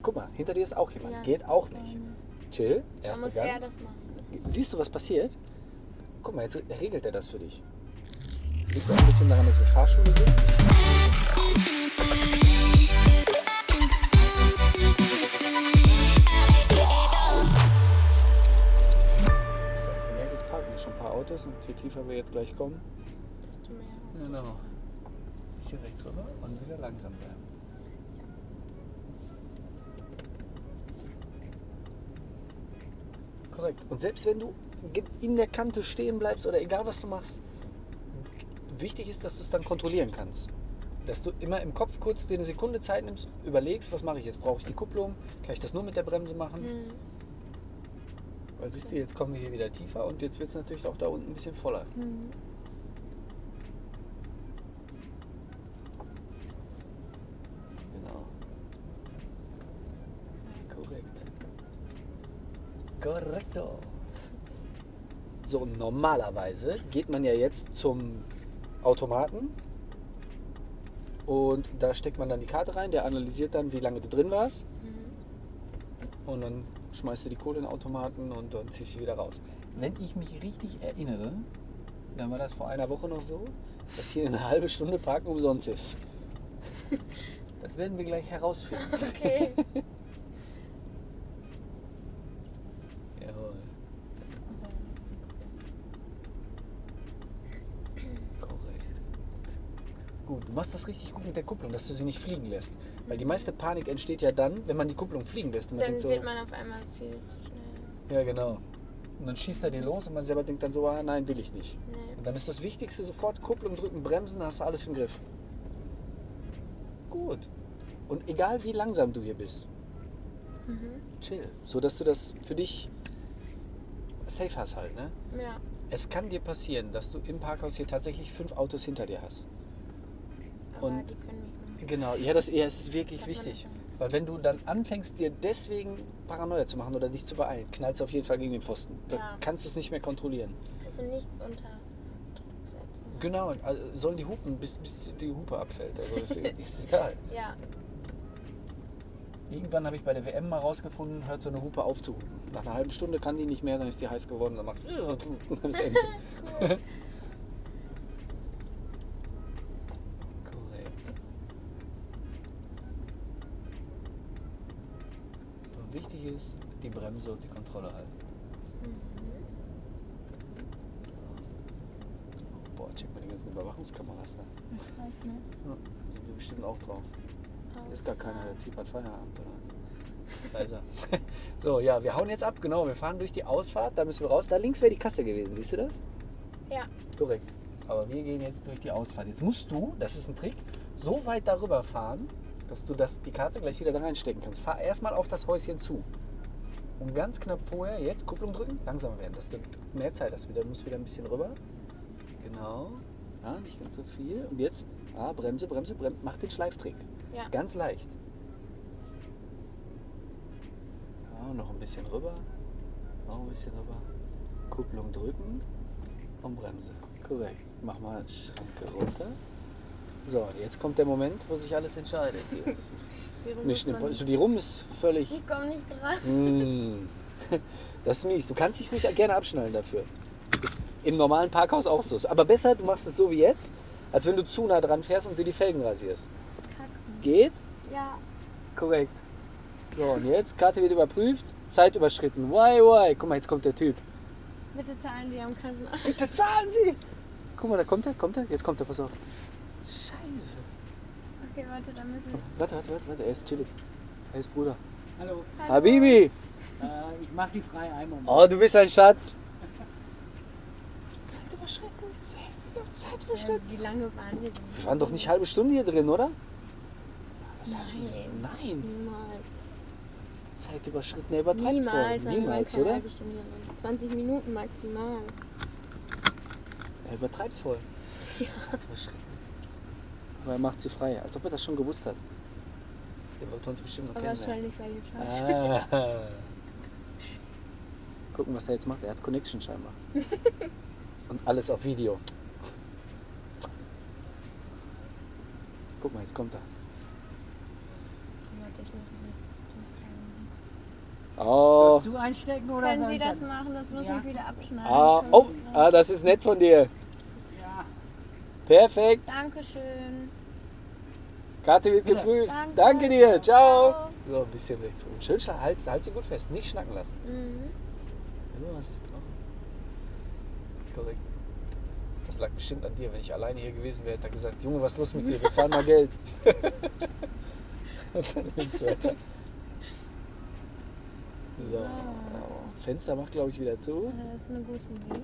Guck mal, hinter dir ist auch jemand. Ja, Geht auch nicht. Chill, erster muss er Gang. das machen. Siehst du, was passiert? Guck mal, jetzt regelt er das für dich. Liegt auch ein bisschen daran, dass wir Fahrschule sind. Ist das gemerkt, jetzt parken schon ein paar Autos und je tiefer wir jetzt gleich kommen, Desto mehr. Genau. Bisschen rechts rüber und wieder langsam bleiben. Korrekt. Und selbst wenn du in der Kante stehen bleibst oder egal was du machst, wichtig ist, dass du es dann kontrollieren kannst. Dass du immer im Kopf kurz dir eine Sekunde Zeit nimmst, überlegst, was mache ich jetzt? Brauche ich die Kupplung? Kann ich das nur mit der Bremse machen? Mhm. Weil siehst du, jetzt kommen wir hier wieder tiefer und jetzt wird es natürlich auch da unten ein bisschen voller. Mhm. Genau. Korrekt. Korrekto. So, normalerweise geht man ja jetzt zum Automaten und da steckt man dann die Karte rein, der analysiert dann, wie lange du drin warst Mhm. und dann schmeißt du die Kohle in den Automaten und dann ziehst du sie wieder raus. Wenn ich mich richtig erinnere, dann war das vor einer Woche noch so, dass hier eine halbe Stunde Parken umsonst ist. Das werden wir gleich herausfinden. Okay. Jawohl. Korrekt. Gut, du machst das richtig gut mit der Kupplung, dass du sie nicht fliegen lässt. Weil die meiste Panik entsteht ja dann, wenn man die Kupplung fliegen lässt. Und Dann denkt so, wird man auf einmal viel zu schnell. ja genau. Und dann schießt er dir los und man selber denkt dann so, ah, nein, will ich nicht. Nee. Und dann ist das Wichtigste sofort Kupplung drücken, bremsen, dann hast du alles im Griff. Gut. Und egal wie langsam du hier bist, Mhm. chill. So dass du das für dich safe hast halt, ne? Ja. Es kann dir passieren, dass du im Parkhaus hier tatsächlich fünf Autos hinter dir hast. Und- die können mich noch. Genau, ja, das ja, ist wirklich wichtig. nicht Weil wenn du dann anfängst, dir deswegen Paranoia zu machen oder dich zu beeilen, knallst du auf jeden Fall gegen den Pfosten. Da Ja. kannst du es nicht mehr kontrollieren. Also nicht unter Druck setzen. Genau, also sollen die hupen, bis, bis die Hupe abfällt. Also ist, ist egal. Ja. Irgendwann habe ich bei der WM mal rausgefunden, hört so eine Hupe auf zu hupen. Nach einer halben Stunde kann die nicht mehr, dann ist die heiß geworden, dann macht dann ist Ende. Cool. Korrekt. Und wichtig ist, die Bremse und die Kontrolle halten. Mhm. Boah, check mal die ganzen Überwachungskameras da. Ich weiß nicht. Ja, da sind wir bestimmt auch drauf. Ist gar keiner, der Typ hat Feierabend oder er. So, ja, wir hauen jetzt ab, genau. Wir fahren durch die Ausfahrt, da müssen wir raus. Da links wäre die Kasse gewesen, siehst du das? Ja. Korrekt. Aber wir gehen jetzt durch die Ausfahrt. Jetzt musst du, das ist ein Trick, so weit darüber fahren, dass du das, die Karte gleich wieder da reinstecken kannst. Fahr erstmal auf das Häuschen zu. Und ganz knapp vorher, jetzt Kupplung drücken, langsamer werden, dass du mehr Zeit hast. Wieder, du musst wieder ein bisschen rüber. Genau. Ja, nicht ganz so viel. Und jetzt, ah, Bremse, Bremse, Bremse. Mach den Schleiftrick. Ja. Ganz leicht. Ja, noch ein bisschen rüber. Noch ein bisschen rüber. Kupplung drücken und Bremse. Korrekt. Mach mal Schranke runter. So, jetzt kommt der Moment, wo sich alles entscheidet. Nicht, man- also die rum ist völlig. Ich komme nicht dran. Mm. Das ist mies. Du kannst dich ruhig gerne abschnallen dafür. Ist im normalen Parkhaus auch so. Aber besser, du machst es so wie jetzt, als wenn du zu nah dran fährst und dir die Felgen rasierst. Kacken. Geht? Ja. Korrekt. So, und jetzt, Karte wird überprüft, Zeit überschritten. Why, why? Guck mal, jetzt kommt der Typ. Bitte zahlen Sie am Kassenamt. Bitte zahlen Sie! Guck mal, da kommt er, kommt er, jetzt kommt er, pass auf. Scheiße. Okay, warte, dann müssen wir. Warte, warte, warte, warte, er ist chillig. Er ist Bruder. Hallo, Hallo. Habibi! äh, ich mache die frei einmal. Oh, du bist ein Schatz. Zeit überschritten. Zeit Ähm, wie lange waren wir denn? Wir waren doch nicht halbe Stunde hier drin, oder? Das Nein. Nein. Niemals. Zeit überschritten, er übertreibt Niemals. voll. Niemals, keine oder? halbe Stunde drin. 20 Minuten maximal. Er übertreibt voll. Zeit überschritten. Aber er macht sie frei, als ob er das schon gewusst hat. Der wollte uns bestimmt noch Aber kennenlernen. wahrscheinlich, weil ihr falsch Ah. Gucken, was er jetzt macht. Er hat Connection scheinbar. Und alles auf Video. Guck mal, jetzt kommt er. Ich. Oh. Sollst du einstecken oder Können Sie ich das machen? Das muss Ja. ich wieder abschneiden. Ah, oh, ah, das ist nett von dir. Perfekt. Dankeschön. Karte wird geprüft. Danke. Danke dir. Ciao. Ciao. So, ein bisschen rechts rum. Schön, halt, halt sie gut fest. Nicht schnacken lassen. Mhm. Ja, was ist drauf? Korrekt. Das lag bestimmt an dir. Wenn ich alleine hier gewesen wäre, hätte er gesagt, Junge, was ist los mit dir? Bezahl mal Geld. Und dann links weiter. So. Fenster macht, glaube ich, wieder zu. Das ist eine gute Idee.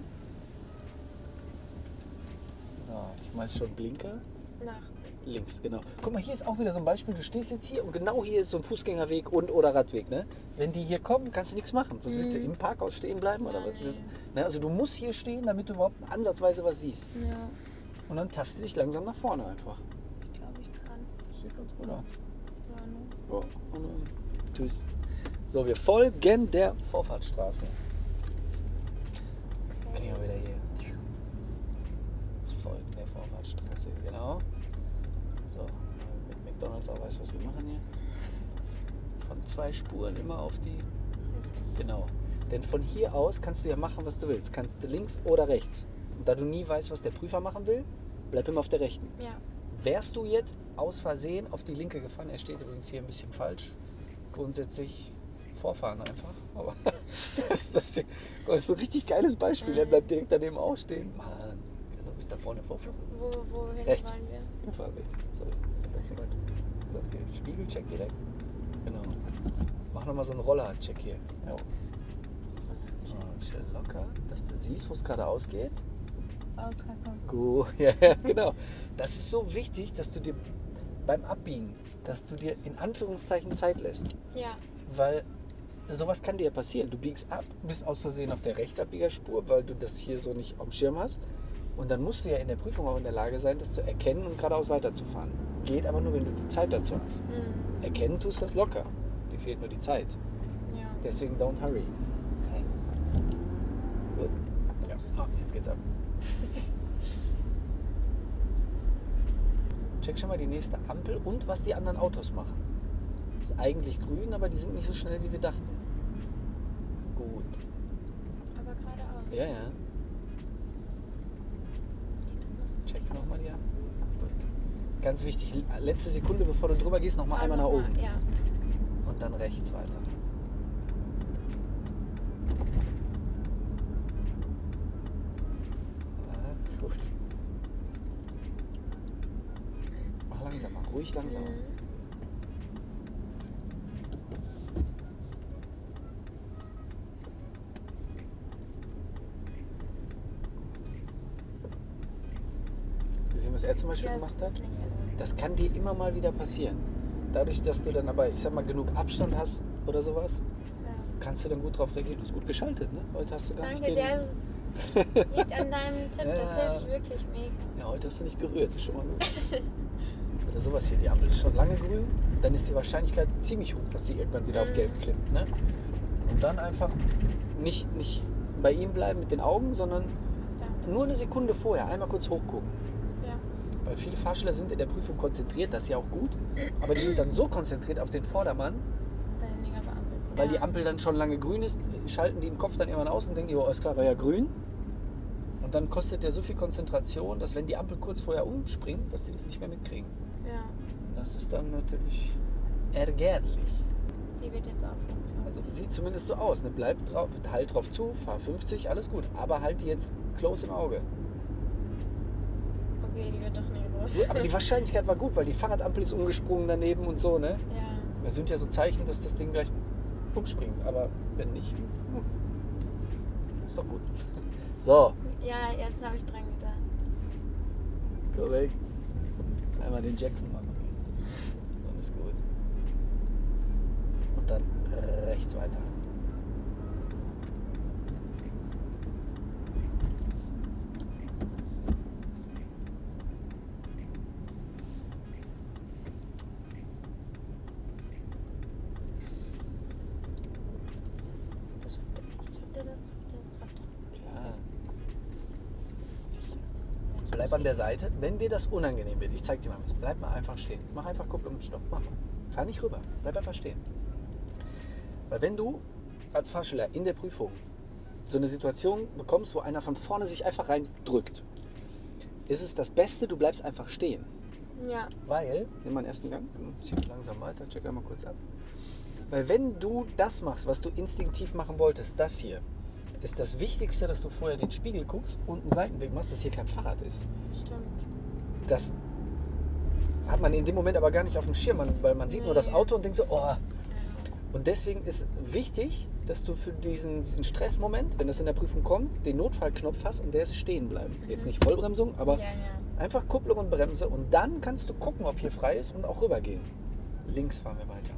Schmeiß schon Blinker. Nach. Links, genau. Guck mal, hier ist auch wieder so ein Beispiel. Du stehst jetzt hier und genau hier ist so ein Fußgängerweg und oder Radweg. Ne? Wenn die hier kommen, kannst du nichts machen. Was willst du im Parkhaus stehen bleiben oder Ja, was? Das, ne? Also du musst hier stehen, damit du überhaupt ansatzweise was siehst. Ja, Und dann taste dich langsam nach vorne einfach. ich glaube, ich kann. Sieht ganz gut aus. Ja, ne? Ja, dann tschüss. So, wir folgen der Vorfahrtsstraße. Wir wieder hier. Folgen der Vorfahrtsstraße, genau. So, mit McDonalds auch weiß, was wir machen hier. Von zwei Spuren immer auf die. Genau. Denn von hier aus kannst du ja machen, was du willst. Kannst du links oder rechts. Und da du nie weißt, was der Prüfer machen will, bleib immer auf der rechten. Ja. Wärst du jetzt aus Versehen auf die linke gefahren, er steht übrigens hier ein bisschen falsch, grundsätzlich vorfahren einfach. Aber das ist, das ist so ein richtig geiles Beispiel. Er bleibt direkt daneben auch stehen. Mann, du bist da vorne vorfahren. Wo, wohin Rechts. wollen wir? Wir fahren rechts. Sorry. Spiegelcheck direkt. Genau. Mach nochmal so einen Roller-Check hier. Ja. Ah, Schön locker, dass du siehst, wo es gerade ausgeht. Oh. Gut, ja, ja, genau. Das ist so wichtig, dass du dir beim Abbiegen, dass du dir in Anführungszeichen Zeit lässt. Ja. Weil sowas kann dir ja passieren. Du biegst ab, bist aus Versehen auf der Rechtsabbiegerspur, weil du das hier so nicht auf dem Schirm hast. Und dann musst du ja in der Prüfung auch in der Lage sein, das zu erkennen und geradeaus weiterzufahren. Geht aber nur, wenn du die Zeit dazu hast. Mhm. Erkennen tust du das locker. Dir fehlt nur die Zeit. Ja. Deswegen don't hurry. Okay. Gut. Ja. Ah, jetzt geht's ab. Check schon mal die nächste Ampel und was die anderen Autos machen. Ist eigentlich grün, aber die sind nicht so schnell, wie wir dachten. Gut. Aber geradeaus. Ja, ja. Check nochmal die Ampel. Ganz wichtig, letzte Sekunde, bevor du drüber gehst, nochmal einmal nach oben. Ja. Und dann rechts weiter. Ah, gut. Mach langsamer, ruhig langsamer. Mhm. Hast du gesehen, was er zum Beispiel Ja, gemacht hat? Das kann dir immer mal wieder passieren. Dadurch, dass du dann aber, ich sag mal, genug Abstand hast oder sowas, Ja. kannst du dann gut drauf reagieren. Du hast gut geschaltet, ne? Heute hast du gar Danke, nicht den... der ist, liegt an deinem Tipp. Das Ja. hilft wirklich mega. Ja, heute hast du nicht gerührt, das ist schon mal gut. Oder sowas hier, die Ampel ist schon lange grün, dann ist die Wahrscheinlichkeit ziemlich hoch, dass sie irgendwann wieder auf Mhm. gelb flippt. Ne? Und dann einfach nicht, nicht bei ihm bleiben mit den Augen, sondern Ja. nur eine Sekunde vorher einmal kurz hochgucken. Weil viele Fahrschüler sind in der Prüfung konzentriert, das ist ja auch gut, aber die sind dann so konzentriert auf den Vordermann, weil die Ampel dann schon lange grün ist, schalten die im Kopf dann irgendwann aus und denken, jo, alles klar, war ja grün. Und dann kostet der so viel Konzentration, dass wenn die Ampel kurz vorher umspringt, dass die das nicht mehr mitkriegen. Ja. Das ist dann natürlich ärgerlich. Die wird jetzt auch schon klar. Also sieht zumindest so aus. Ne? Bleib drauf, halt drauf zu, fahr 50, alles gut. Aber halt die jetzt close im Auge. Okay, die wird doch nicht Aber die Wahrscheinlichkeit war gut, weil die Fahrradampel ist umgesprungen daneben und so. Ne? Ja. Das sind ja so Zeichen, dass das Ding gleich umspringt. Aber wenn nicht, hm, ist doch gut. So, Ja, jetzt habe ich dran gedacht. korrekt. Einmal den Jackson machen. Dann ist gut. Und dann rechts weiter. Das schafft er. Schafft er das? Das schafft er. Klar. Sicher. Bleib an der Seite. Wenn dir das unangenehm wird, ich zeig dir mal was, bleib mal einfach stehen. Mach einfach Kupplung und Stopp. Mach mal. Fahr nicht rüber. Bleib einfach stehen. Weil wenn du als Fahrschüler in der Prüfung so eine Situation bekommst, wo einer von vorne sich einfach reindrückt, ist es das Beste, du bleibst einfach stehen. Ja. Weil, nimm mal einen ersten Gang, zieh langsam weiter, check einmal kurz ab. Weil wenn du das machst, was du instinktiv machen wolltest, das hier, ist das Wichtigste, dass du vorher den Spiegel guckst und einen Seitenblick machst, dass hier kein Fahrrad ist. Stimmt. Das hat man in dem Moment aber gar nicht auf dem Schirm, weil man sieht nur das Nee. Auto und denkt so, oh. Und deswegen ist wichtig, dass du für diesen, diesen Stressmoment, wenn das in der Prüfung kommt, den Notfallknopf hast und der ist stehen bleiben. Jetzt nicht Vollbremsung, aber Ja, ja. einfach Kupplung und Bremse und dann kannst du gucken, ob hier frei ist und auch rübergehen. Links fahren wir weiter.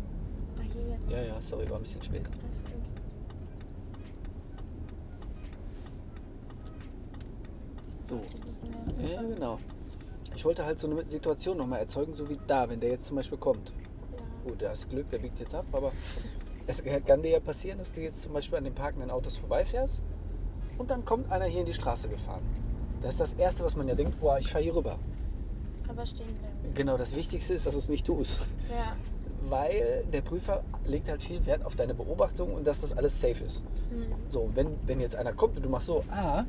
Ah, hier jetzt. Ja, ja, sorry, war ein bisschen spät. Alles gut. So, ja, genau. Ich wollte halt so eine Situation nochmal erzeugen, so wie da, wenn der jetzt zum Beispiel kommt. Ja. Gut, da ist Glück, der biegt jetzt ab, aber es kann dir ja passieren, dass du jetzt zum Beispiel an den parkenden Autos vorbeifährst und dann kommt einer hier in die Straße gefahren. Das ist das Erste, was man ja denkt, boah, ich fahre hier rüber. Aber stehen bleiben. Genau, das Wichtigste ist, dass du es nicht tust. Ja. Weil der Prüfer legt halt viel Wert auf deine Beobachtung und dass das alles safe ist. Hm. So, wenn, wenn jetzt einer kommt und du machst so, ah,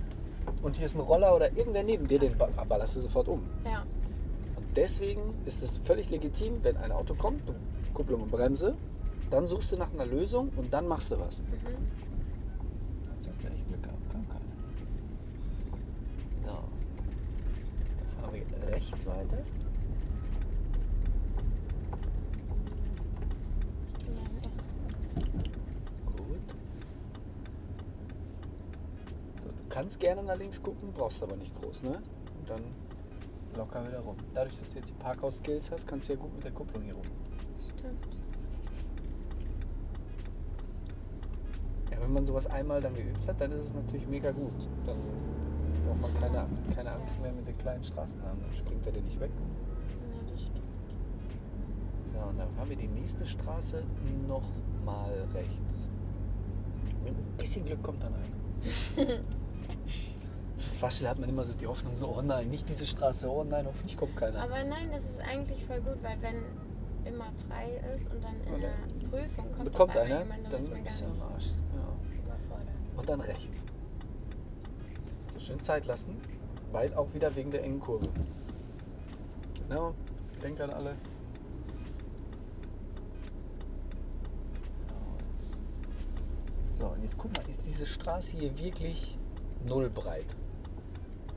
und hier ist ein Roller oder irgendwer neben dir, den ba- ballerst du sofort um. Ja. Und deswegen ist es völlig legitim, wenn ein Auto kommt, du Kupplung und Bremse, dann suchst du nach einer Lösung und dann machst du was. Mhm. Jetzt hast du echt Glück gehabt, kam keiner. So. Dann fahren wir rechts weiter. Ich geh mal in den ersten. Gut. So, du kannst gerne nach links gucken, brauchst aber nicht groß, ne? Und dann locker wieder rum. Dadurch, dass du jetzt die Parkhaus-Skills hast, kannst du ja gut mit der Kupplung hier rum. Stimmt. Ja, wenn man sowas einmal dann geübt hat, dann ist es natürlich mega gut. Dann braucht man keine, keine Angst mehr mit den kleinen Straßen haben. Dann springt er dir nicht weg. Ja, das stimmt. So, und dann fahren wir die nächste Straße nochmal rechts. Mit ein bisschen Glück kommt dann einer. Als Fahrschüler hat man immer so die Hoffnung, so, oh nein, nicht diese Straße, oh nein, hoffentlich kommt keiner. Aber nein, das ist eigentlich voll gut, weil wenn immer frei ist und dann in Oder? der Prüfung kommt, einmal einer, jemand, dann bist du am Arsch. Ja. Und dann rechts. So schön Zeit lassen, weil auch wieder wegen der engen Kurve. Genau, denkt an alle. So, und jetzt guck mal, ist diese Straße hier wirklich null breit?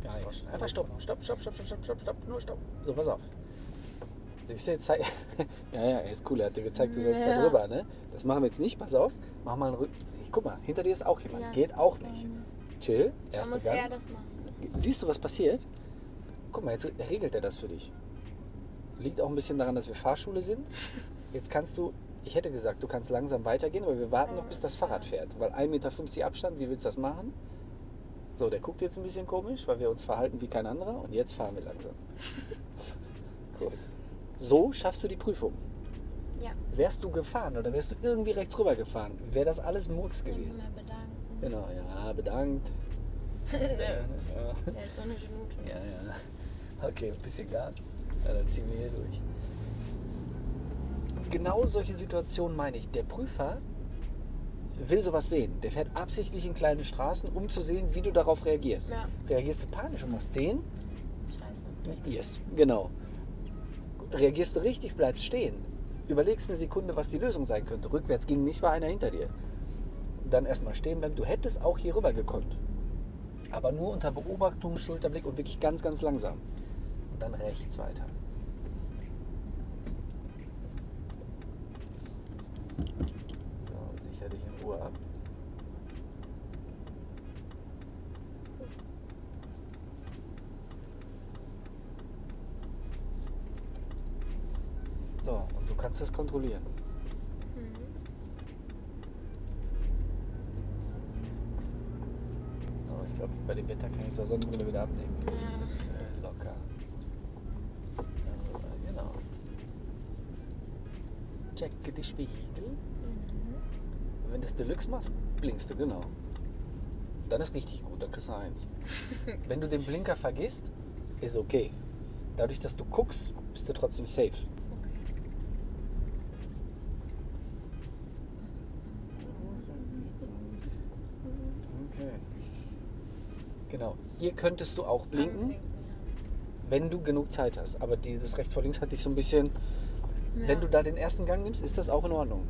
Gar. Einfach stopp, stopp, stopp, stopp, stopp, stopp, stopp, stopp, nur stopp. So, pass auf. Siehst du jetzt zei- ja, ja, er ist cool, er hat dir gezeigt, du sollst da Ja. drüber, ne? Das machen wir jetzt nicht, pass auf. Mach mal einen Rücken. Guck mal, hinter dir ist auch jemand. Ja, Geht auch nicht. ähm, Chill, Da erster muss Gang. er das machen. Siehst du, was passiert? Guck mal, jetzt regelt er das für dich. Liegt auch ein bisschen daran, dass wir Fahrschule sind. Jetzt kannst du, ich hätte gesagt, du kannst langsam weitergehen, aber wir warten noch, bis das Fahrrad fährt. Weil 1,50 Meter Abstand, wie willst du das machen? So, der guckt jetzt ein bisschen komisch, weil wir uns verhalten wie kein anderer. Und jetzt fahren wir langsam. Gut. So schaffst du die Prüfung. Ja, Wärst du gefahren oder wärst du irgendwie rechts rüber gefahren, wäre das alles Murks gewesen. mal bedanken. Genau, ja, bedankt. Ja, so eine Schnute. Ja, ja. Okay, ein bisschen Gas. Ja, dann ziehen wir hier durch. Genau solche Situationen meine ich. Der Prüfer will sowas sehen. Der fährt absichtlich in kleine Straßen, um zu sehen, wie du darauf reagierst. Ja. Reagierst du panisch und machst den? Scheiße. Yes, genau. Reagierst du richtig, bleibst stehen. Überlegst eine Sekunde, was die Lösung sein könnte. Rückwärts ging nicht, war einer hinter dir. Dann erstmal stehen bleiben. Du hättest auch hier rüber gekonnt. Aber nur unter Beobachtung, Schulterblick und wirklich ganz, ganz langsam. Und dann rechts weiter. So, sicher dich in Ruhe ab. So, und so kannst du es kontrollieren. Mhm. So, ich glaube, bei dem Wetter kann ich zur Sonnenbrille wieder abnehmen. Ja. Das ist äh, locker. Ja, genau. Checke die Spiegel. Mhm. Wenn du das Deluxe machst, blinkst du, genau. Dann ist richtig gut, dann kriegst du eins. Wenn du den Blinker vergisst, ist okay. Dadurch, dass du guckst, bist du trotzdem safe. Okay. Genau. Hier könntest du auch blinken, wenn du genug Zeit hast. Aber die, das rechts vor links hat dich so ein bisschen. ja. Wenn du da den ersten Gang nimmst, ist das auch in Ordnung.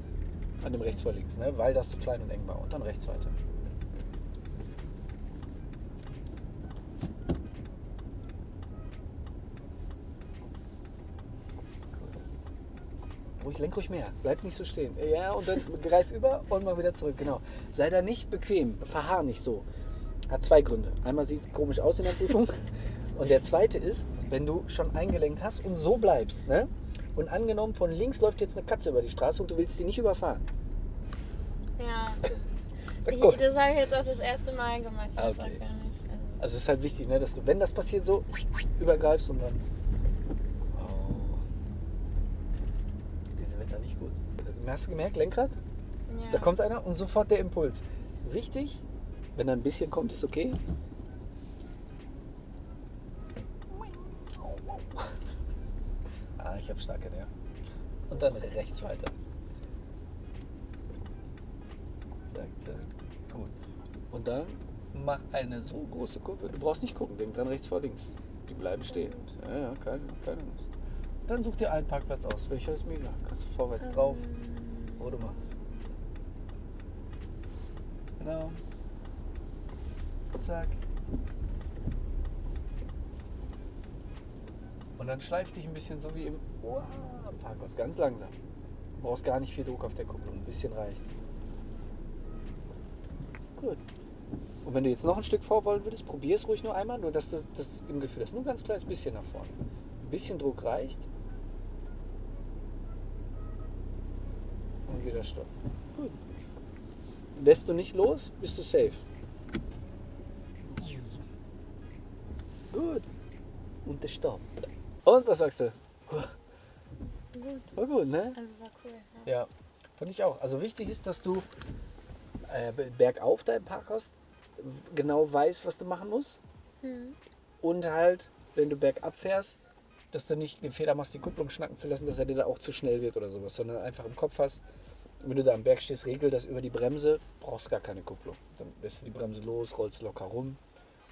An dem rechts vor links, ne? weil das klein und eng war. Und dann rechts weiter. Ruhig, lenk ruhig mehr. Bleib nicht so stehen. Ja, und dann greif über und mal wieder zurück. Genau. Sei da nicht bequem. Verharr nicht so. Hat zwei Gründe. Einmal sieht es komisch aus in der Prüfung. Und der zweite ist, wenn du schon eingelenkt hast und so bleibst, ne? Und angenommen, von links läuft jetzt eine Katze über die Straße und du willst die nicht überfahren. Ja. Ich, das habe ich jetzt auch das erste Mal gemacht. Ich Ah, okay. gar nicht. Also, Also es ist halt wichtig, ne, dass du, wenn das passiert, so übergreifst und dann. Oh. Diese Wetter nicht gut. Hast du gemerkt, Lenkrad? ja. Da kommt einer und sofort der Impuls. Wichtig, wenn da ein bisschen kommt, ist okay. Ah, ich habe starke Nerven. Und dann rechts weiter. Zack, zack. Gut. Und dann mach eine so große Kurve. Du brauchst nicht gucken, denk dran rechts vor links. Die bleiben stehen. Ja, ja, keine, keine Angst. Dann such dir einen Parkplatz aus. Welcher ist mir egal. Kannst du vorwärts drauf, wo du machst. Genau. Zack. Und dann schleif dich ein bisschen so wie im Parkhaus. Ganz langsam. Du brauchst gar nicht viel Druck auf der Kupplung. Ein bisschen reicht. Gut. Und wenn du jetzt noch ein Stück vor wollen würdest, probier es ruhig nur einmal, nur dass du das im Gefühl hast. Nur ein ganz kleines bisschen nach vorne. Ein bisschen Druck reicht. Und wieder Stopp. Gut. Lässt du nicht los, bist du safe. Gut. Und der Stopp. Und was sagst du? Gut. War gut, ne? Also war cool. Ja. Ja, fand ich auch. Also wichtig ist, dass du äh, bergauf da im Parkhaus genau weißt, was du machen musst. Hm. Und halt, wenn du bergab fährst, dass du nicht den Fehler machst, die Kupplung schnacken zu lassen, dass er dir da auch zu schnell wird oder sowas, sondern einfach im Kopf hast, wenn du da am Berg stehst, regel das über die Bremse, brauchst gar keine Kupplung. Dann lässt du die Bremse los, rollst locker rum.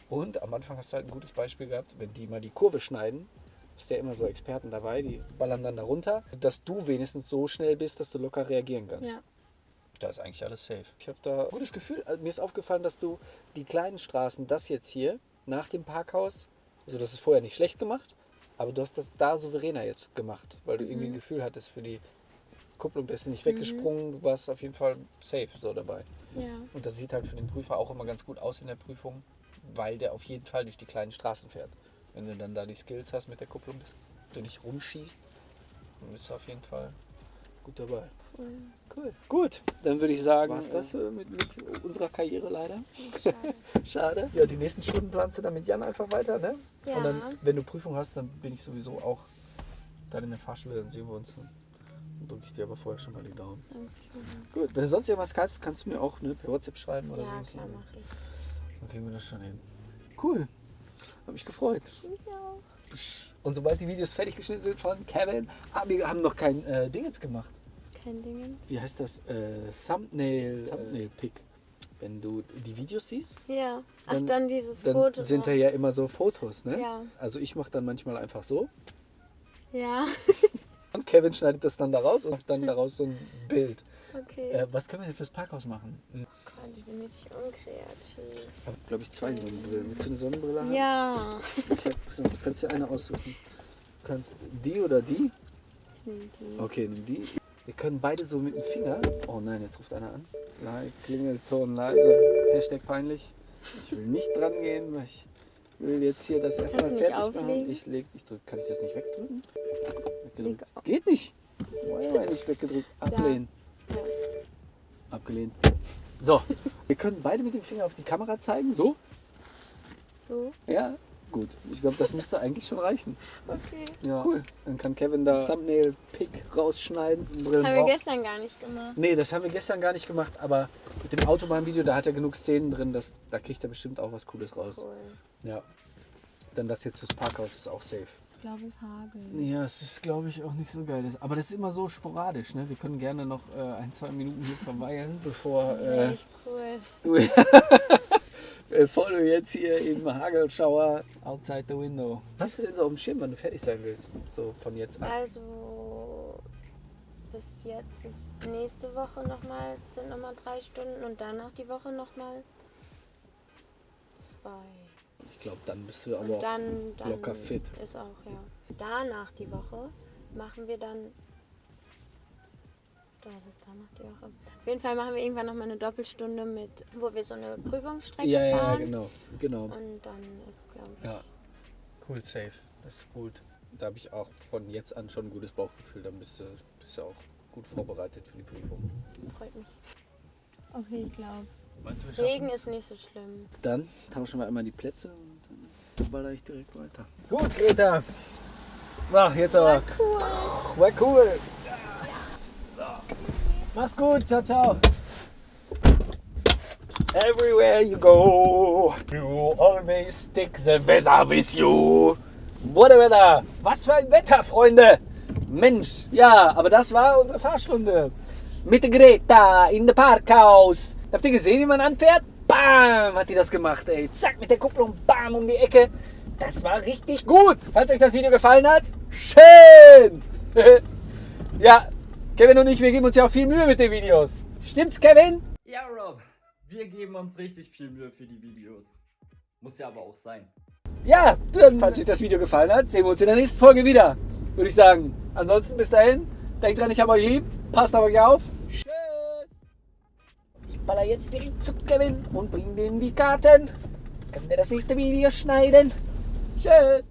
Und am Anfang hast du halt ein gutes Beispiel gehabt, wenn die mal die Kurve schneiden, ist ja immer so Experten dabei, die ballern dann da runter, dass du wenigstens so schnell bist, dass du locker reagieren kannst. ja. Da ist eigentlich alles safe. Ich habe da ein gutes Gefühl. Also mir ist aufgefallen, dass du die kleinen Straßen, das jetzt hier, nach dem Parkhaus, also das ist vorher nicht schlecht gemacht, aber du hast das da souveräner jetzt gemacht, weil du irgendwie ein Gefühl hattest für die Kupplung, da ist sie nicht weggesprungen, du warst auf jeden Fall safe so dabei. Ja. Und das sieht halt für den Prüfer auch immer ganz gut aus in der Prüfung, weil der auf jeden Fall durch die kleinen Straßen fährt. Wenn du dann da die Skills hast mit der Kupplung, dass du nicht rumschießt, dann bist du auf jeden Fall gut dabei. Cool. Cool. Gut, dann würde ich sagen, war das äh, mit, mit unserer Karriere leider. Schade. Schade. Ja, die nächsten Stunden planst du dann mit Jan einfach weiter, ne? Ja. Und dann, wenn du Prüfung hast, dann bin ich sowieso auch dann in der Fahrschule, dann sehen wir uns. Dann drücke ich dir aber vorher schon mal die Daumen. Dankeschön. Gut, wenn du sonst irgendwas kannst, kannst du mir auch ne, per WhatsApp schreiben oder Ja, so. klar, mach ich. Dann kriegen wir das schon hin. Cool. Hab mich gefreut. Ich auch. Und sobald die Videos fertig geschnitten sind von Kevin, ah, wir haben noch kein äh, Ding jetzt gemacht. Kein Ding. Wie heißt das? Äh, Thumbnail, Thumbnail Pick. Wenn du die Videos siehst, Ja. Ach, Dann- dann, dieses dann Foto. sind da ja immer so Fotos, ne? Ja. Also ich mache dann manchmal einfach so Ja. und Kevin schneidet das dann daraus und macht dann daraus so ein Bild. Okay. Äh, was können wir denn fürs Parkhaus machen? Hm, Gott, ich bin richtig unkreativ. Ich habe, glaube ich, zwei Sonnenbrillen. Willst du eine Sonnenbrille haben? Ja. Ich hab, kannst dir eine aussuchen. Du kannst die oder die. Ich nehme die. Okay, nimm die. Wir können beide so mit dem Finger. Oh nein, jetzt ruft einer an. Like, Klingelton leise. Hashtag peinlich. Ich will nicht dran gehen, weil ich will jetzt hier das erstmal fertig machen. auflegen? Ich leg, ich drück, kann ich das nicht wegdrücken? Geht nicht. War ja nicht weggedrückt. Ablehnen. Abgelehnt. So, wir können beide mit dem Finger auf die Kamera zeigen. So? So. Ja. Gut. Ich glaube, das müsste eigentlich schon reichen. Okay. Ja. Cool. Dann kann Kevin da Thumbnail-Pick rausschneiden. Brillen Haben wir gestern gar nicht gemacht. Nee, das haben wir gestern gar nicht gemacht, aber mit dem Autobahnvideo, da hat er genug Szenen drin, dass, da kriegt er bestimmt auch was Cooles raus. Cool. Ja. Dann das jetzt fürs Parkhaus ist auch safe. Ich glaube, es hagelt. Ja, es ist, glaube ich, auch nicht so geil. Aber das ist immer so sporadisch, ne? Wir können gerne noch äh, ein, zwei Minuten hier verweilen, bevor äh, Echt cool. du. bevor du jetzt hier im Hagelschauer outside the window. Was hast du denn so auf dem Schirm, wenn du fertig sein willst? So von jetzt an. Also bis jetzt ist nächste Woche nochmal, sind nochmal drei Stunden und danach die Woche nochmal zwei. Ich glaube, dann bist du aber dann, dann locker fit. ist auch, ja. Danach die Woche machen wir dann. Da das ist danach die Woche. Auf jeden Fall machen wir irgendwann nochmal eine Doppelstunde mit, wo wir so eine Prüfungsstrecke Ja, ja, ja, fahren. genau. genau. Und dann ist, glaube ich. Ja, cool, safe. Das ist gut. Da habe ich auch von jetzt an schon ein gutes Bauchgefühl. Dann bist du, bist du auch gut vorbereitet für die Prüfung. Freut mich. Okay, ich glaube. Regen ist nicht so schlimm. Dann tauschen wir einmal die Plätze und dann baller ich direkt weiter. Gut, Greta. Na, jetzt aber. Cool. War cool. Mach's gut. Ciao, ciao. Everywhere you go, you always take the weather with you. What a weather. Was für ein Wetter, Freunde. Mensch, ja, aber das war unsere Fahrstunde. Mit der Greta in der Parkhaus. Habt ihr gesehen, wie man anfährt? Bam, hat die das gemacht, ey. Zack, mit der Kupplung, bam, um die Ecke. Das war richtig gut. Falls euch das Video gefallen hat, schön. ja, Kevin und ich, wir geben uns ja auch viel Mühe mit den Videos. Stimmt's, Kevin? Ja, Rob, wir geben uns richtig viel Mühe für die Videos. Muss ja aber auch sein. Ja, dann, falls euch das Video gefallen hat, sehen wir uns in der nächsten Folge wieder. Würde ich sagen. Ansonsten bis dahin, denkt dran, ich habe euch lieb. Passt auf euch auf. Baller jetzt direkt zu Kevin und bring dem die Karten. Kann der das nächste Video schneiden. Tschüss.